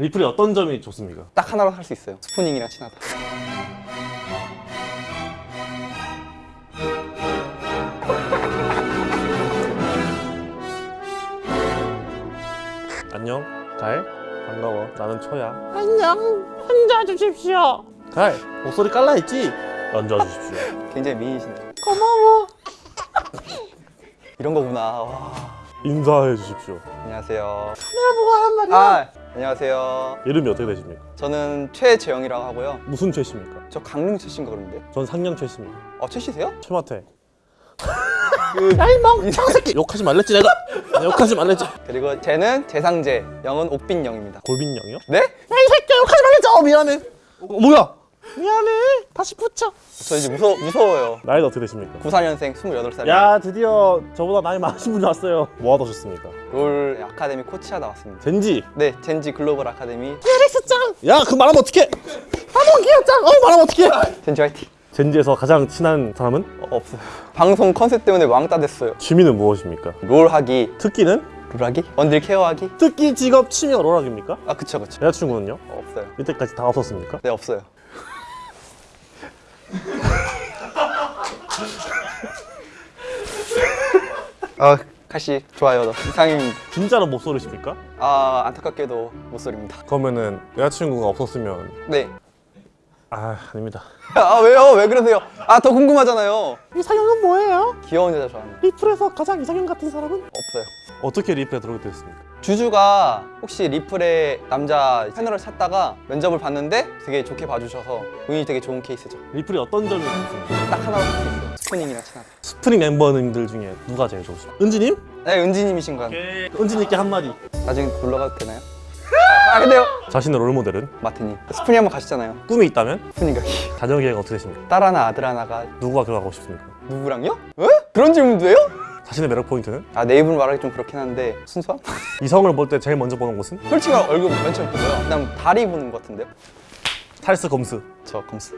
리플이 어떤 점이 좋습니까? 딱 하나로 할 수 있어요. 스푸닝이랑 친하다. 안녕. 가일 반가워. 나는 초야. 안녕. 혼자 주십시오. 가일 목소리 깔라 했지? 얹어주십시오. 굉장히 미인이시네요 고마워. 이런 거구나. 와. 인사해 주십시오. 안녕하세요. 카메라 보고 하란 말이야? 아 안녕하세요 이름이 어떻게 되십니까? 저는 최재영이라고 하고요 무슨 최씨입니까? 저 강릉 최씬가 그런데 전 상냥 최씨입니다 어 최씨세요? 최마태 야이 멍청 새끼 욕하지 말랬지 내가 욕하지 말랬지 그리고 쟤는 재상재 영은 옥빈영입니다 골빈영이요? 네? 야이 새끼야 욕하지 말랬죠 어, 미안해 어, 뭐야? 미안해 다시 붙여 저 이제 무서, 무서워요 나이가 어떻게 되십니까? 94년생 28살 야 드디어 저보다 나이 많으신 분이 왔어요 뭐 하다 오셨습니까? 롤 아카데미 코치하다 왔습니다 젠지 네 젠지 글로벌 아카데미 에렉스 짱 야그 말하면 어떡해 하몽 기어 짱어 말하면 어떡해 젠지 화이팅 젠지에서 가장 친한 사람은? 어, 없어요 방송 컨셉 때문에 왕따 됐어요 취미는 무엇입니까? 롤하기 특기는? 롤하기? 원딜 케어하기? 특기 직업 취미가 롤락입니까? 아 그쵸 그쵸 여자친구는요? 어, 없어요 이때까지 다 없었습니까? 네 없어요 아 카시 좋아요 너 이상입니다 진짜로 목소리십니까? 아 안타깝게도 못 소리입니다 그러면은 여자친구가 없었으면 네. 아 아닙니다 아 왜요? 왜 그러세요? 아 더 궁금하잖아요 이상형은 뭐예요? 귀여운 여자 좋아합니다 리플에서 가장 이상형 같은 사람은? 없어요 어떻게 리플에 들어오게 됐습니까? 주주가 혹시 리플의 남자 패널을 찾다가 면접을 봤는데 되게 좋게 봐주셔서 운이 되게 좋은 케이스죠 리플이 어떤 점이 좋습니까? 딱 하나로 할수 있어요 스푸닝이랑 친하다 스프링 멤버님들 중에 누가 제일 좋으십니까? 은지님? 네 은지님이신 거 같아요 은지님께 한마디 나중에 놀러 가도 되나요? 아, 아 근데요 자신의 롤모델은? 마트님 스푸닝 한번 가시잖아요 꿈이 있다면? 스푸닝 가기 자녀계획 어떻게 되십니까? 딸 하나 아들 하나가 누구와 결혼하고 싶습니까? 누구랑요? 에? 그런 질문도 해요? 자신의 매력 포인트는? 아내 입으로 말하기 좀 그렇긴 한데 순수함? 이성을 볼 때 제일 먼저 보는 곳은? 솔직히 얼굴 맨 처음 보고요 그다음 다리 보는 것 같은데요? 살스 검스 저 검스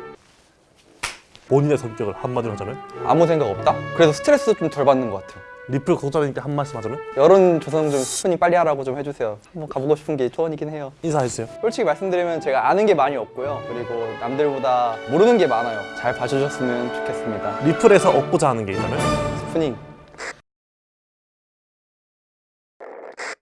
본인의 성격을 한마디로 하자면? 아무 생각 없다? 그래서 스트레스 좀 덜 받는 것 같아요 리플 구독자님께 한 말씀 하자면? 여론 조성 좀 스푼이 빨리 하라고 좀 해주세요. 한번 가보고 싶은 게 소원이긴 해요. 인사해주세요. 솔직히 말씀드리면 제가 아는 게 많이 없고요. 그리고 남들보다 모르는 게 많아요. 잘 봐주셨으면 좋겠습니다. 리플에서 얻고자 하는 게 있다면? 스푸닝